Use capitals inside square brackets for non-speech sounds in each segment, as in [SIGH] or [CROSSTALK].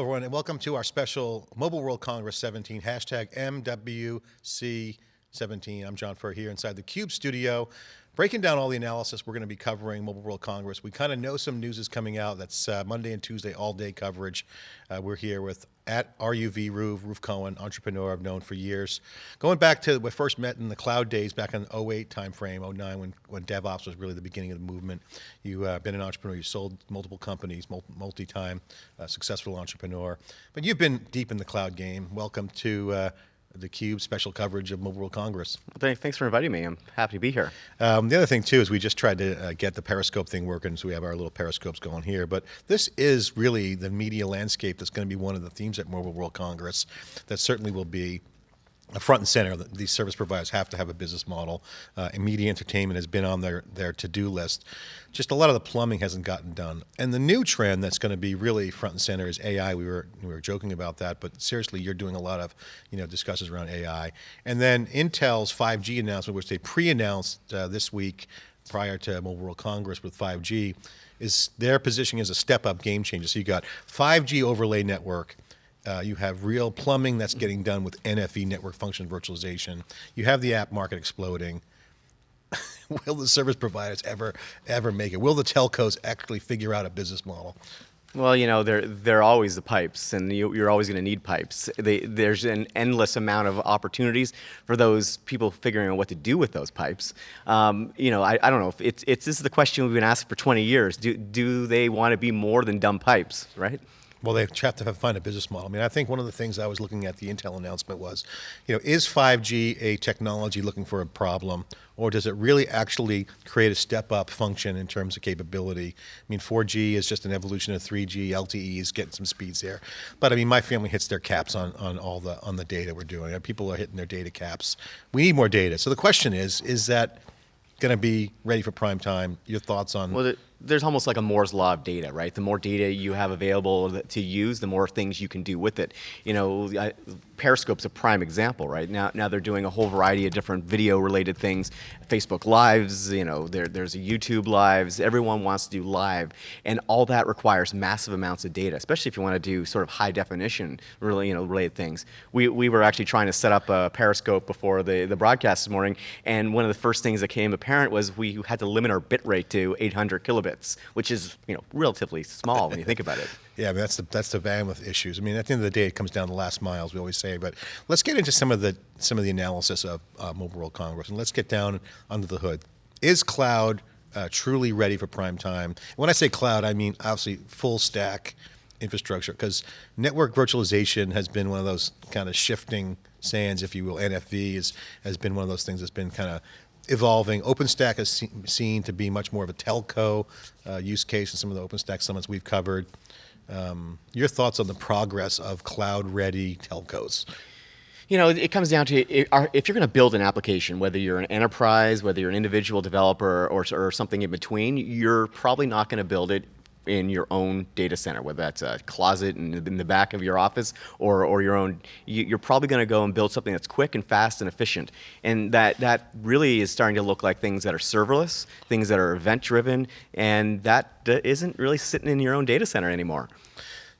Hello everyone and welcome to our special Mobile World Congress 17, hashtag MWC17. I'm John Furrier here inside the CUBE studio, breaking down all the analysis we're going to be covering Mobile World Congress. We kind of know some news is coming out. That's uh, Monday and Tuesday all day coverage. Uh, we're here with at RUV Ruve, Roof Cohen, entrepreneur I've known for years. Going back to we first met in the cloud days back in the 08 timeframe, 09 when, when DevOps was really the beginning of the movement. You've uh, been an entrepreneur, you sold multiple companies, multi-time uh, successful entrepreneur. But you've been deep in the cloud game. Welcome to uh, the Cube special coverage of Mobile World Congress. Thanks for inviting me. I'm happy to be here. Um, the other thing too is we just tried to uh, get the Periscope thing working, so we have our little Periscopes going here. But this is really the media landscape that's going to be one of the themes at Mobile World Congress. That certainly will be front and center. These service providers have to have a business model. Uh, media entertainment has been on their, their to-do list. Just a lot of the plumbing hasn't gotten done. And the new trend that's going to be really front and center is AI. We were, we were joking about that, but seriously, you're doing a lot of you know, discussions around AI. And then Intel's 5G announcement, which they pre-announced uh, this week prior to Mobile World Congress with 5G, is their positioning as a step-up game changer. So you got 5G overlay network, uh, you have real plumbing that's getting done with NFV, network function virtualization. You have the app market exploding. [LAUGHS] Will the service providers ever, ever make it? Will the telcos actually figure out a business model? Well, you know, they're, they're always the pipes, and you, are always going to need pipes. They, there's an endless amount of opportunities for those people figuring out what to do with those pipes. Um, you know, I, I don't know, if it's, it's, this is the question we've been asked for 20 years. Do, do they want to be more than dumb pipes, right? Well, they have to find a business model. I mean, I think one of the things I was looking at the Intel announcement was, you know, is 5G a technology looking for a problem, or does it really actually create a step-up function in terms of capability? I mean, 4G is just an evolution of 3G, LTE is getting some speeds there. But I mean, my family hits their caps on, on all the on the data we're doing. People are hitting their data caps. We need more data. So the question is, is that going to be ready for prime time? Your thoughts on? Well, there's almost like a Moore's law of data, right? The more data you have available to use, the more things you can do with it. You know, Periscope's a prime example, right? Now, now they're doing a whole variety of different video-related things. Facebook Lives, you know, there, there's YouTube Lives. Everyone wants to do live, and all that requires massive amounts of data, especially if you want to do sort of high definition, really, you know, related things. We, we were actually trying to set up a Periscope before the, the broadcast this morning, and one of the first things that came apparent was we had to limit our bit rate to 800 kilobits, which is, you know, relatively small when you think about it. [LAUGHS] Yeah, that's the that's the bandwidth issues. I mean, at the end of the day, it comes down to the last miles. We always say, but let's get into some of the some of the analysis of uh, Mobile World Congress, and let's get down under the hood. Is cloud uh, truly ready for prime time? When I say cloud, I mean obviously full stack infrastructure, because network virtualization has been one of those kind of shifting sands, if you will. NFV is, has been one of those things that's been kind of evolving. OpenStack is seen to be much more of a telco uh, use case in some of the OpenStack summits we've covered. Um, your thoughts on the progress of cloud-ready telcos? You know, it comes down to if you're going to build an application, whether you're an enterprise, whether you're an individual developer, or, or something in between, you're probably not going to build it in your own data center, whether that's a closet in, in the back of your office or, or your own, you, are probably going to go and build something that's quick and fast and efficient. And that, that really is starting to look like things that are serverless, things that are event driven, and that isn't really sitting in your own data center anymore.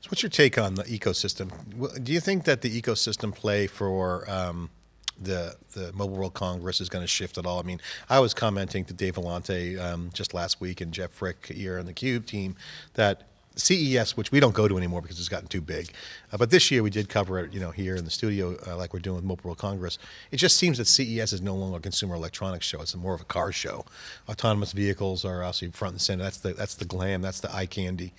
So what's your take on the ecosystem? Do you think that the ecosystem play for um, the the Mobile World Congress is going to shift at all. I mean, I was commenting to Dave Vellante um, just last week and Jeff Frick here on the Cube team that CES, which we don't go to anymore because it's gotten too big, uh, but this year we did cover it, you know, here in the studio uh, like we're doing with Mobile World Congress. It just seems that CES is no longer a consumer electronics show; it's more of a car show. Autonomous vehicles are obviously front and center. That's the that's the glam. That's the eye candy.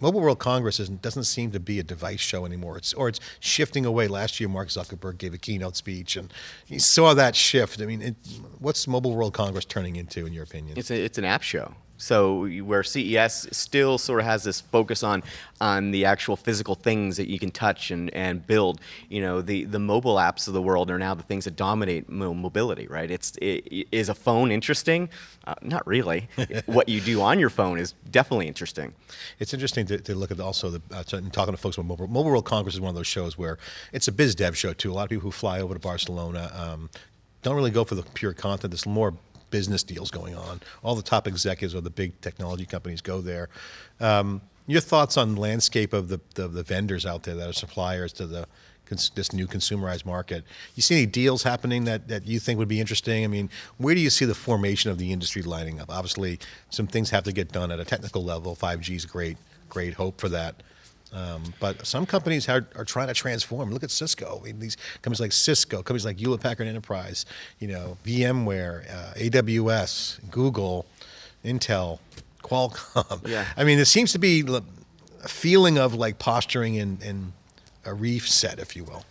Mobile World Congress doesn't seem to be a device show anymore. It's, or it's shifting away. Last year, Mark Zuckerberg gave a keynote speech, and you saw that shift. I mean, it, what's Mobile World Congress turning into, in your opinion? It's, a, it's an app show. So where CES still sort of has this focus on on the actual physical things that you can touch and, and build, you know, the, the mobile apps of the world are now the things that dominate mobility, right? It's, it, is a phone interesting? Uh, not really. [LAUGHS] what you do on your phone is definitely interesting. It's interesting to, to look at also, the, uh, talking to folks about Mobile, Mobile World Congress is one of those shows where it's a biz dev show too. A lot of people who fly over to Barcelona um, don't really go for the pure content. There's more business deals going on. All the top executives of the big technology companies go there. Um, Your thoughts on the landscape of the, the, the vendors out there that are suppliers to the this new consumerized market. You see any deals happening that, that you think would be interesting? I mean, where do you see the formation of the industry lining up? Obviously, some things have to get done at a technical level. 5G is great, great hope for that. Um, but some companies are, are trying to transform. Look at Cisco. I mean, these companies like Cisco, companies like Hewlett Packard Enterprise, you know, VMware, uh, AWS, Google, Intel, Qualcomm. [LAUGHS] Yeah. I mean, there seems to be a feeling of like posturing in, in a reef set, if you will.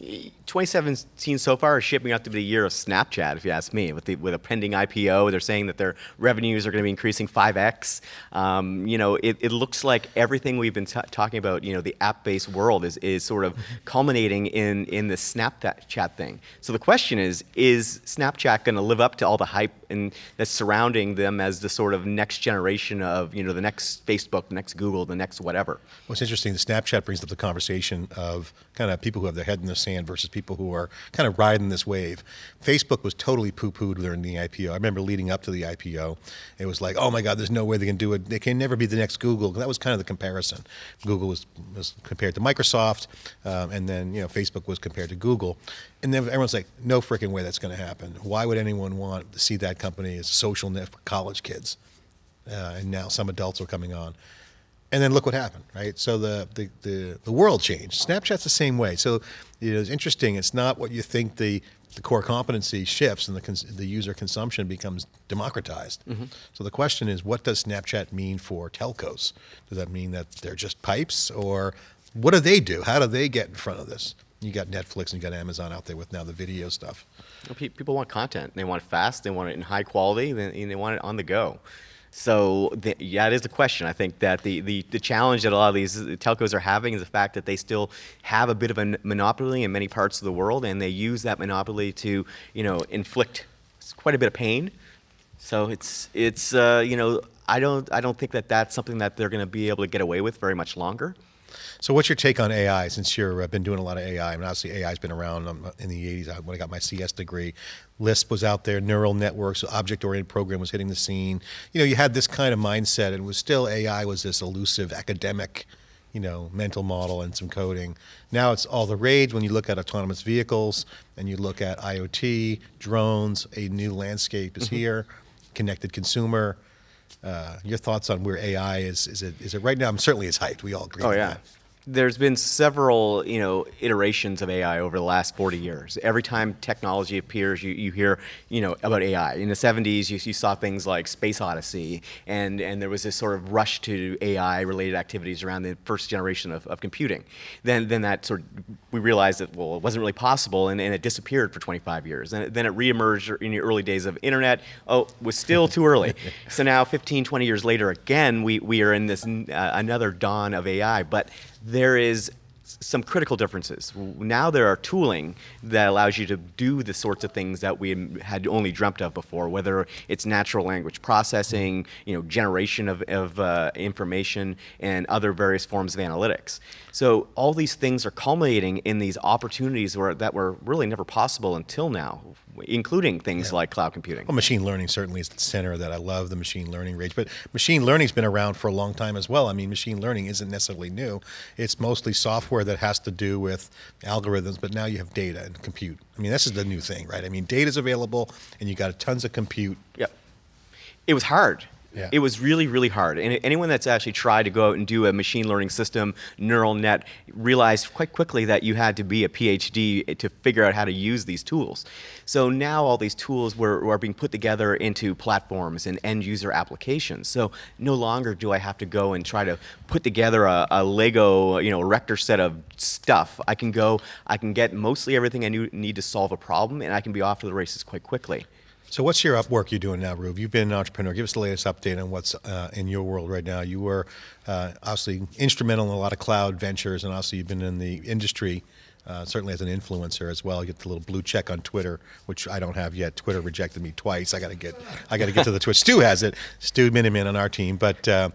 2017 so far is shaping up to be the year of Snapchat, if you ask me. With, the, with a pending IPO, they're saying that their revenues are going to be increasing 5x. Um, you know, it, it, looks like everything we've been talking about, you know, the app-based world is, is sort of culminating in, in the Snapchat chat thing. So the question is, is Snapchat going to live up to all the hype and that's surrounding them as the sort of next generation of, you know, the next Facebook, the next Google, the next whatever? What's interesting, the Snapchat brings up the conversation of kind of people who have their head in the sand versus people who are kind of riding this wave. Facebook was totally poo-pooed during the IPO. I remember leading up to the IPO, it was like, oh my God, there's no way they can do it. They can never be the next Google. That was kind of the comparison. Google was, was compared to Microsoft, um, and then you know Facebook was compared to Google. And then everyone's like, no freaking way that's going to happen. Why would anyone want to see that company is a social net for college kids? Uh, and now some adults are coming on and then look what happened, right? So the, the, the, the, world changed. Snapchat's the same way. So you know, it's interesting. It's not what you think the, the core competency shifts and the, cons- the user consumption becomes democratized. Mm-hmm. So the question is, what does Snapchat mean for telcos? Does that mean that they're just pipes or what do they do? How do they get in front of this? You got Netflix and you got Amazon out there with now the video stuff. People want content. They want it fast. They want it in high quality. and they want it on the go. So the, yeah, it is a question. I think that the, the, the, challenge that a lot of these telcos are having is the fact that they still have a bit of a monopoly in many parts of the world, and they use that monopoly to you know inflict quite a bit of pain. So it's it's uh, you know I don't I don't think that that's something that they're going to be able to get away with very much longer. So, what's your take on AI? Since you've uh, been doing a lot of AI, I mean, obviously AI has been around um, in the '80s when I got my CS degree. Lisp was out there, neural networks, object-oriented program was hitting the scene. You know, you had this kind of mindset, and it was still AI was this elusive academic, you know, mental model and some coding. Now it's all the rage when you look at autonomous vehicles and you look at IoT, drones. A new landscape is mm-hmm. here, connected consumer. Uh, your thoughts on where AI is? Is it is it right now? I'm certainly it's hyped. We all agree. Oh yeah. That there's been several, you know, iterations of AI over the last 40 years. Every time technology appears, you, you hear, you know, about AI. In the 70s, you, you saw things like Space Odyssey, and, and there was this sort of rush to AI-related activities around the first generation of, of computing. Then, then that sort of, we realized that, well, it wasn't really possible, and, and it disappeared for 25 years. And then it reemerged in the early days of internet. Oh, it was still too early. [LAUGHS] So now, 15, 20 years later, again, we, we are in this uh, another dawn of AI. But there is some critical differences. Now there are tooling that allows you to do the sorts of things that we had only dreamt of before, whether it's natural language processing, you know, generation of, of uh, information, and other various forms of analytics. So all these things are culminating in these opportunities where, that were really never possible until now including things yeah. like cloud computing. Well, machine learning certainly is the center of that. I love the machine learning rage, but machine learning's been around for a long time as well. I mean, machine learning isn't necessarily new. It's mostly software that has to do with algorithms, but now you have data and compute. I mean, this is the new thing, right? I mean, data's available, and you got tons of compute. Yep. It was hard. Yeah. It was really, really hard. And anyone that's actually tried to go out and do a machine learning system, neural net, realized quite quickly that you had to be a PhD to figure out how to use these tools. So now all these tools were, are being put together into platforms and end user applications. So no longer do I have to go and try to put together a, a Lego, you know, erector set of stuff. I can go, I can get mostly everything I need to solve a problem, and I can be off to the races quite quickly. So, what's your work you're doing now, Rube? You've been an entrepreneur. Give us the latest update on what's uh, in your world right now. You were uh, obviously instrumental in a lot of cloud ventures, and also you've been in the industry. Uh, certainly as an influencer as well. You get the little blue check on Twitter, which I don't have yet. Twitter rejected me twice. I got to get, I got to get to the Twitch. Stu has it. Stu Miniman on our team, but. Uh,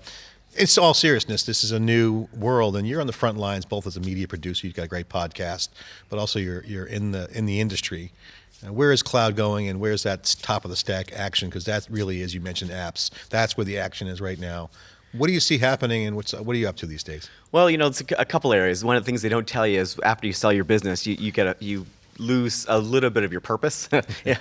it's all seriousness. This is a new world, and you're on the front lines, both as a media producer. You've got a great podcast, but also you're you're in the in the industry. Uh, where is cloud going, and where's that top of the stack action? Because that really is, you mentioned apps. That's where the action is right now. What do you see happening, and what's what are you up to these days? Well, you know, it's a, a couple areas. One of the things they don't tell you is after you sell your business, you, you get a, you lose a little bit of your purpose. [LAUGHS] [LAUGHS] yeah,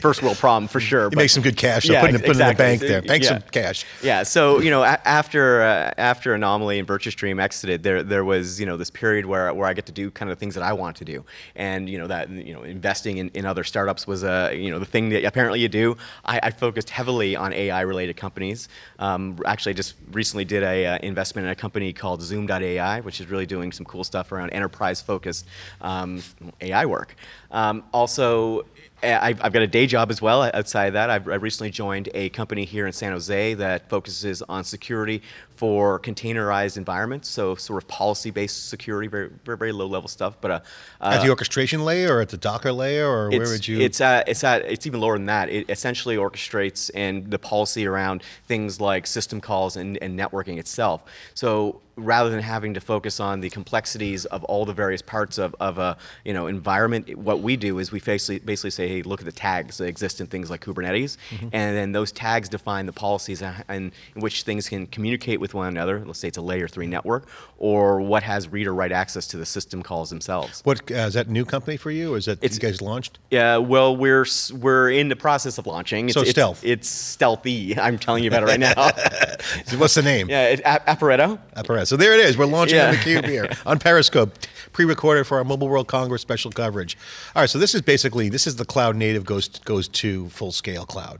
first world problem for sure. You make some good cash, so put it, put it in the bank there. Bank yeah. some cash. Yeah. So you know, after uh, after Enomaly and VirtuStream exited, there there was you know this period where where I get to do kind of the things that I want to do, and you know that you know investing in, in other startups was a you know the thing that apparently you do. I, I focused heavily on AI related companies. Um, actually, I just recently did a uh, investment in a company called Zoom.ai, which is really doing some cool stuff around enterprise focused um, AI work. Um, also, Eh, I've, I've, got a day job as well uh, outside of that. I've, I recently joined a company here in San Jose that focuses on security for containerized environments, so sort of policy-based security, very, very, very low-level stuff. But uh, uh at the orchestration layer, or at the Docker layer, or where would you? It's at, it's at, it's even lower than that. It essentially orchestrates and the policy around things like system calls and, and networking itself. So rather than having to focus on the complexities of all the various parts of, of a you know environment, what we do is we basically, basically say, hey, look at the tags that exist in things like Kubernetes, mm -hmm. and then those tags define the policies and, in which things can communicate with one another. Let's say it's a layer three network, or what has read or write access to the system calls themselves. What uh, is that new company for you, or is that it's, you guys launched? Yeah, well, we're we're in the process of launching. It's, so stealth. It's, it's, stealthy. [LAUGHS] I'm telling you about it right now. [LAUGHS] What's the name? Yeah, it, Aporeto. Aporeto. So there it is. We're launching yeah. on the cube here [LAUGHS] on Periscope, pre-recorded for our Mobile World Congress special coverage. All right, so this is basically this is the cloud native goes goes to full scale cloud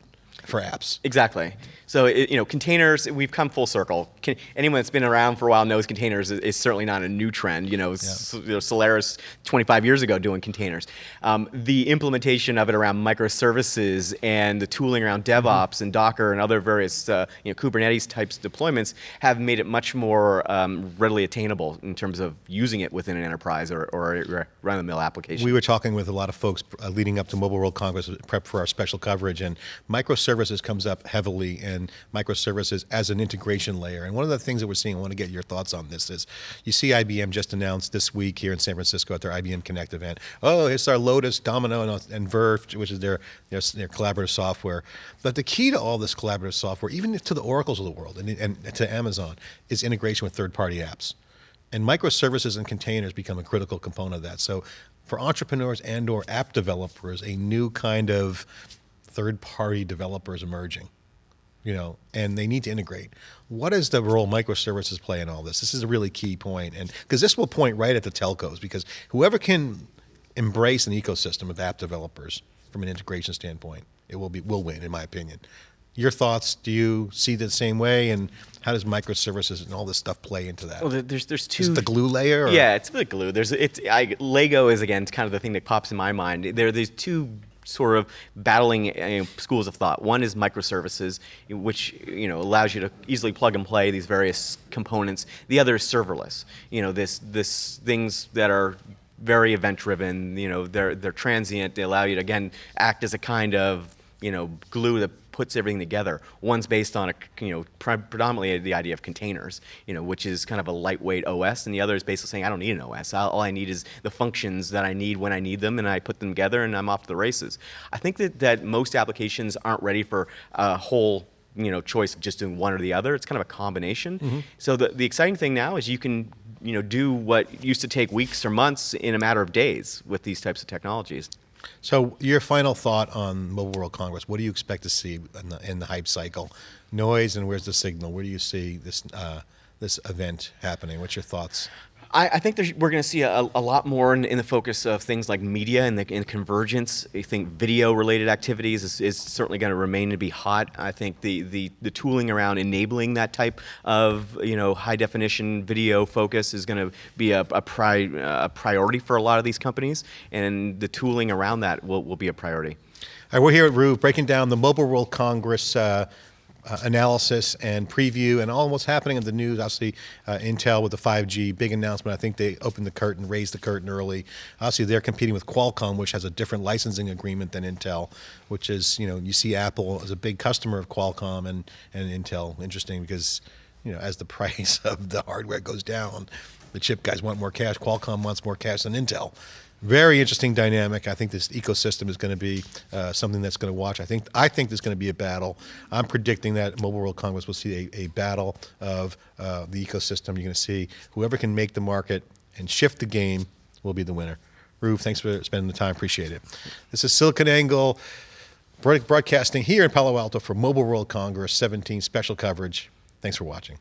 for apps. Exactly. So it, you know, containers. We've come full circle. Can, anyone that's been around for a while knows containers is, is certainly not a new trend. You know, yeah. you know, Solaris 25 years ago doing containers. Um, the implementation of it around microservices and the tooling around DevOps mm -hmm. and Docker and other various uh, you know Kubernetes types deployments have made it much more um, readily attainable in terms of using it within an enterprise or, or a run-of-the-mill application. We were talking with a lot of folks uh, leading up to Mobile World Congress, prep for our special coverage, and microservices comes up heavily and microservices as an integration layer. And one of the things that we're seeing, I want to get your thoughts on this, is you see IBM just announced this week here in San Francisco at their IBM Connect event, oh, it's our Lotus, Domino, and, and Verse, which is their, their, their, collaborative software. But the key to all this collaborative software, even to the Oracles of the world and, and to Amazon, is integration with third-party apps. And microservices and containers become a critical component of that. So for entrepreneurs and or app developers, a new kind of third-party developers emerging you know, and they need to integrate. What is the role microservices play in all this? This is a really key point, and because this will point right at the telcos, because whoever can embrace an ecosystem of app developers from an integration standpoint, it will be will win, in my opinion. Your thoughts? Do you see the same way? And how does microservices and all this stuff play into that? Well, there's there's two. Is the glue layer? Or? Yeah, it's the glue. There's it's I, Lego is again kind of the thing that pops in my mind. There are these two sort of battling uh, you know, schools of thought. One is microservices, which you know allows you to easily plug and play these various components. The other is serverless. You know, this this things that are very event driven. You know, they're they're transient. They allow you to again act as a kind of you know glue that puts everything together. One's based on a, you know, predominantly the idea of containers, you know, which is kind of a lightweight OS, and the other is basically saying I don't need an OS. All I need is the functions that I need when I need them, and I put them together, and I'm off to the races. I think that that most applications aren't ready for a whole you know choice of just doing one or the other. It's kind of a combination. Mm -hmm. So the the exciting thing now is you can you know do what used to take weeks or months in a matter of days with these types of technologies. So your final thought on Mobile World Congress, what do you expect to see in the, in the hype cycle? Noise and where's the signal? Where do you see this, uh, this event happening? What's your thoughts? I, I think we're going to see a, a lot more in, in, the focus of things like media and the in convergence. I think video-related activities is, is certainly going to remain to be hot. I think the, the, the tooling around enabling that type of you know high-definition video focus is going to be a, a, pri a priority for a lot of these companies, and the tooling around that will, will be a priority. All right, we're here at Roov breaking down the Mobile World Congress uh, uh, analysis and preview and all what's happening in the news. Obviously, uh, Intel with the 5G, big announcement. I think they opened the curtain, raised the curtain early. Obviously, they're competing with Qualcomm, which has a different licensing agreement than Intel, which is, you know, you see Apple as a big customer of Qualcomm and, and Intel. Interesting because, you know, as the [LAUGHS] price of the hardware goes down, the chip guys want more cash. Qualcomm wants more cash than Intel. Very interesting dynamic. I think this ecosystem is going to be uh, something that's going to watch. I think I think there's going to be a battle. I'm predicting that Mobile World Congress will see a, a battle of uh, the ecosystem. You're going to see whoever can make the market and shift the game will be the winner. Rube, thanks for spending the time. Appreciate it. This is SiliconANGLE broadcasting here in Palo Alto for Mobile World Congress 17 special coverage. Thanks for watching.